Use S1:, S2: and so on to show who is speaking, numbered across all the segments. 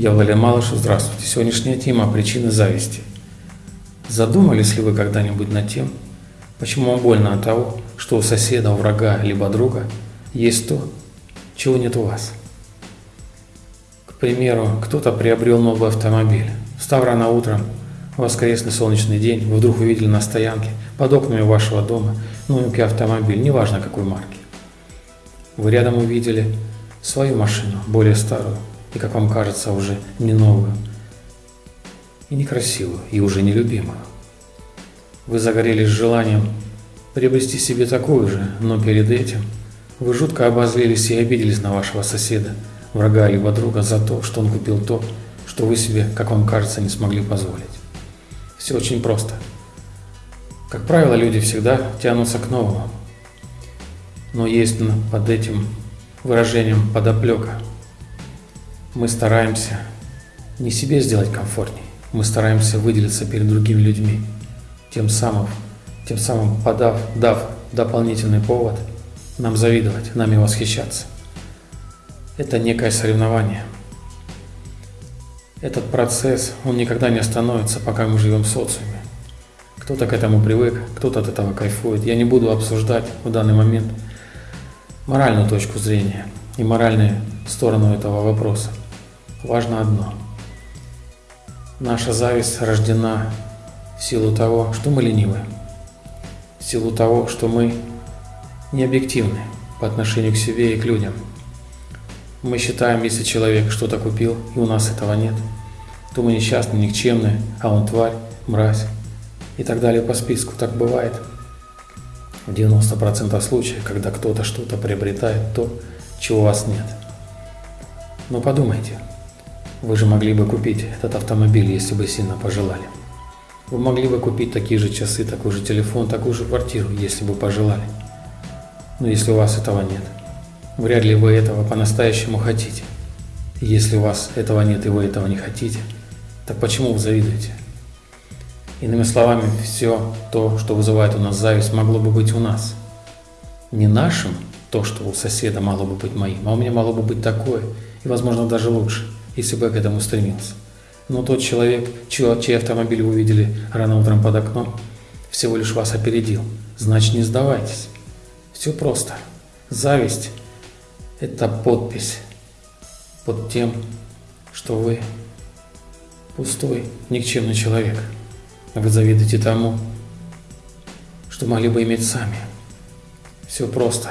S1: Я Валерий Малышев, здравствуйте. Сегодняшняя тема – причины зависти. Задумались ли вы когда-нибудь над тем, почему вам больно от того, что у соседа, у врага, либо друга есть то, чего нет у вас? К примеру, кто-то приобрел новый автомобиль. Встав рано утром, в воскресный солнечный день, вы вдруг увидели на стоянке под окнами вашего дома новенький автомобиль, неважно какой марки. Вы рядом увидели свою машину, более старую, и, как вам кажется, уже не новую, и некрасивую, и уже нелюбимую. Вы загорелись желанием приобрести себе такую же, но перед этим вы жутко обозлились и обиделись на вашего соседа, врага либо друга за то, что он купил то, что вы себе, как вам кажется, не смогли позволить. Все очень просто. Как правило, люди всегда тянутся к новому. Но есть под этим выражением подоплека – мы стараемся не себе сделать комфортней, мы стараемся выделиться перед другими людьми, тем самым, тем самым подав, дав дополнительный повод нам завидовать, нами восхищаться. Это некое соревнование. Этот процесс, он никогда не остановится, пока мы живем в социуме. Кто-то к этому привык, кто-то от этого кайфует. Я не буду обсуждать в данный момент моральную точку зрения и моральную сторону этого вопроса. Важно одно. Наша зависть рождена в силу того, что мы ленивы, в силу того, что мы не объективны по отношению к себе и к людям. Мы считаем, если человек что-то купил, и у нас этого нет, то мы несчастны, никчемны, а он тварь, мразь и так далее по списку. Так бывает в 90% случаев, когда кто-то что-то приобретает то, чего у вас нет. Но подумайте – вы же могли бы купить этот автомобиль, если бы сильно пожелали. Вы могли бы купить такие же часы, такой же телефон, такую же квартиру, если бы пожелали. Но если у вас этого нет, вряд ли вы этого по-настоящему хотите. Если у вас этого нет и вы этого не хотите, так почему вы завидуете? Иными словами, все то, что вызывает у нас зависть, могло бы быть у нас. Не нашим, то, что у соседа могло бы быть моим, а у меня могло бы быть такое, и, возможно, даже лучше – если бы я к этому стремился. Но тот человек, чей, чей автомобиль вы увидели рано утром под окном, всего лишь вас опередил. Значит, не сдавайтесь. Все просто. Зависть – это подпись под тем, что вы пустой, никчемный человек. Вы завидуете тому, что могли бы иметь сами. Все просто.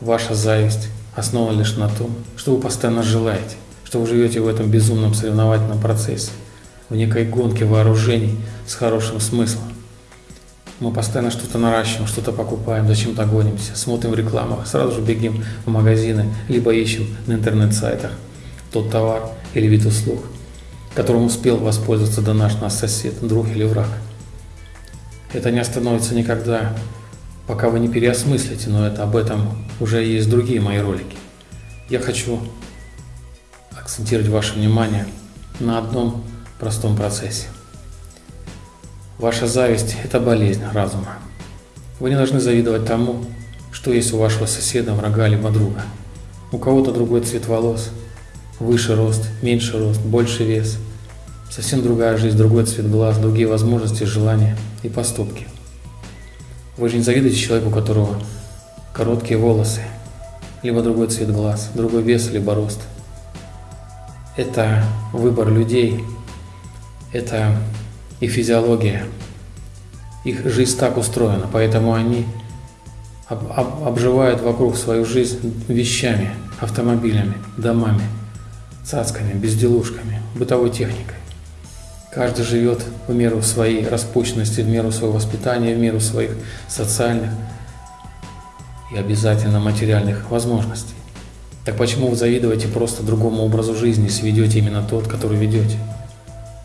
S1: Ваша зависть основана лишь на том, что вы постоянно желаете что вы живете в этом безумном соревновательном процессе, в некой гонке вооружений с хорошим смыслом. Мы постоянно что-то наращиваем, что-то покупаем, зачем-то гонимся, смотрим в рекламах, сразу же бегим в магазины, либо ищем на интернет-сайтах тот товар или вид услуг, которым успел воспользоваться до наш нас сосед, друг или враг. Это не остановится никогда, пока вы не переосмыслите, но это об этом уже есть другие мои ролики. Я хочу акцентировать ваше внимание на одном простом процессе. Ваша зависть – это болезнь разума. Вы не должны завидовать тому, что есть у вашего соседа, врага либо друга. У кого-то другой цвет волос, выше рост, меньше рост, больше вес, совсем другая жизнь, другой цвет глаз, другие возможности, желания и поступки. Вы же не завидуете человеку, у которого короткие волосы, либо другой цвет глаз, другой вес, либо рост – это выбор людей, это их физиология, их жизнь так устроена, поэтому они об, об, обживают вокруг свою жизнь вещами, автомобилями, домами, цацками, безделушками, бытовой техникой. Каждый живет в меру своей распущенности, в меру своего воспитания, в меру своих социальных и обязательно материальных возможностей. Так почему вы завидуете просто другому образу жизни, если ведете именно тот, который ведете?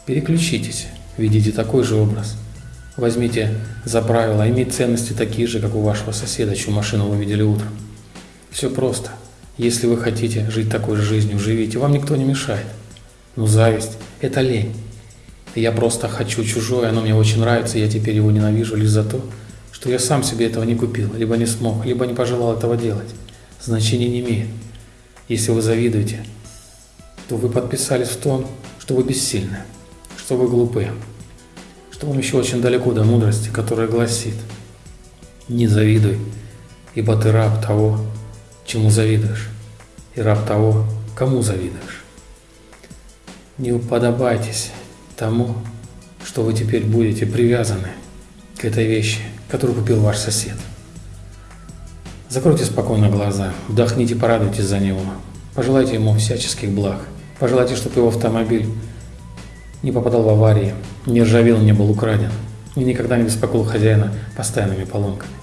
S1: Переключитесь, ведите такой же образ. Возьмите за правило иметь ценности такие же, как у вашего соседа, чью машину вы видели утром. Все просто. Если вы хотите жить такой же жизнью, живите, вам никто не мешает. Но зависть – это лень. Я просто хочу чужое, оно мне очень нравится, я теперь его ненавижу лишь за то, что я сам себе этого не купил, либо не смог, либо не пожелал этого делать. Значения не имеет. Если вы завидуете, что вы подписались в том, что вы бессильны, что вы глупы, что вам еще очень далеко до мудрости, которая гласит «Не завидуй, ибо ты раб того, чему завидуешь, и раб того, кому завидуешь». Не уподобайтесь тому, что вы теперь будете привязаны к этой вещи, которую купил ваш сосед. Закройте спокойно глаза, вдохните, порадуйтесь за него, пожелайте ему всяческих благ, пожелайте, чтобы его автомобиль не попадал в аварии, не ржавел, не был украден и никогда не беспокоил хозяина постоянными поломками.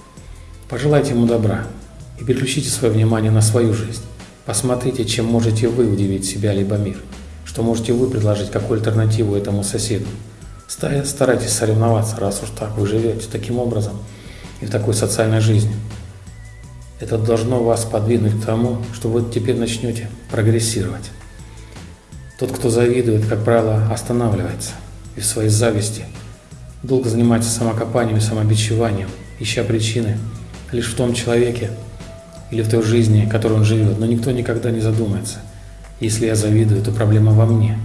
S1: Пожелайте ему добра и переключите свое внимание на свою жизнь. Посмотрите, чем можете вы удивить себя либо мир, что можете вы предложить, какую альтернативу этому соседу. Старайтесь соревноваться, раз уж так вы живете таким образом и в такой социальной жизни. Это должно вас подвинуть к тому, что вы теперь начнете прогрессировать. Тот, кто завидует, как правило, останавливается и в своей зависти долго занимается самокопанием и самобичеванием, ища причины лишь в том человеке или в той жизни, которой он живет. Но никто никогда не задумается. Если я завидую, то проблема во мне.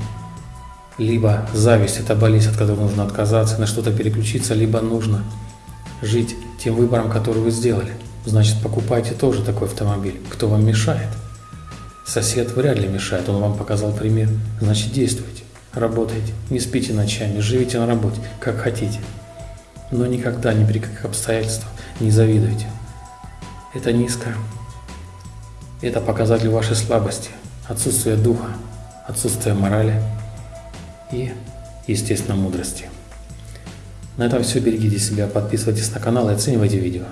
S1: Либо зависть – это болезнь, от которой нужно отказаться, на что-то переключиться, либо нужно жить тем выбором, который вы сделали. Значит, покупайте тоже такой автомобиль. Кто вам мешает? Сосед вряд ли мешает, он вам показал пример. Значит, действуйте, работайте, не спите ночами, живите на работе, как хотите. Но никогда, ни при каких обстоятельствах не завидуйте. Это низко. Это показатель вашей слабости, отсутствия духа, отсутствия морали и, естественно, мудрости. На этом все. Берегите себя, подписывайтесь на канал и оценивайте видео.